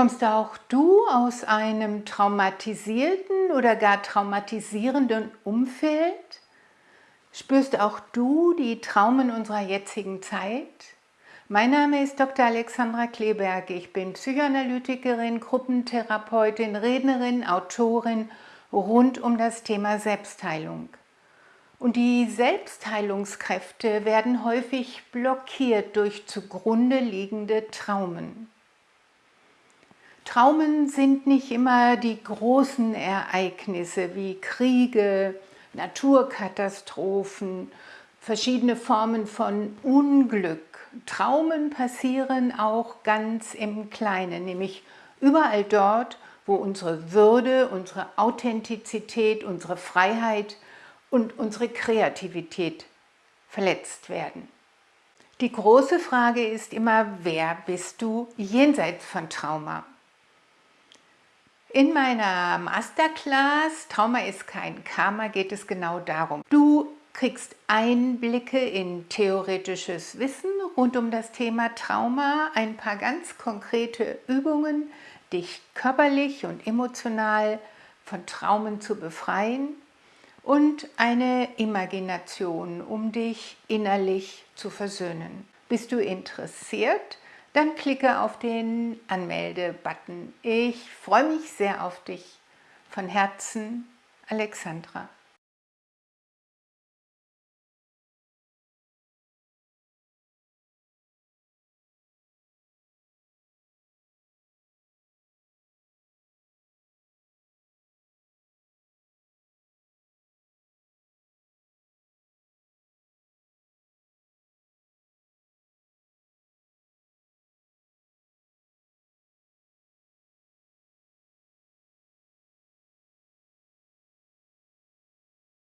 Kommst auch du aus einem traumatisierten oder gar traumatisierenden Umfeld? Spürst auch du die Traumen unserer jetzigen Zeit? Mein Name ist Dr. Alexandra Kleberg. Ich bin Psychoanalytikerin, Gruppentherapeutin, Rednerin, Autorin rund um das Thema Selbstheilung. Und die Selbstheilungskräfte werden häufig blockiert durch zugrunde liegende Traumen. Traumen sind nicht immer die großen Ereignisse wie Kriege, Naturkatastrophen, verschiedene Formen von Unglück. Traumen passieren auch ganz im Kleinen, nämlich überall dort, wo unsere Würde, unsere Authentizität, unsere Freiheit und unsere Kreativität verletzt werden. Die große Frage ist immer, wer bist du jenseits von Trauma? In meiner Masterclass Trauma ist kein Karma geht es genau darum. Du kriegst Einblicke in theoretisches Wissen rund um das Thema Trauma, ein paar ganz konkrete Übungen, dich körperlich und emotional von Traumen zu befreien und eine Imagination, um dich innerlich zu versöhnen. Bist du interessiert? Dann klicke auf den Anmelde-Button. Ich freue mich sehr auf dich. Von Herzen, Alexandra.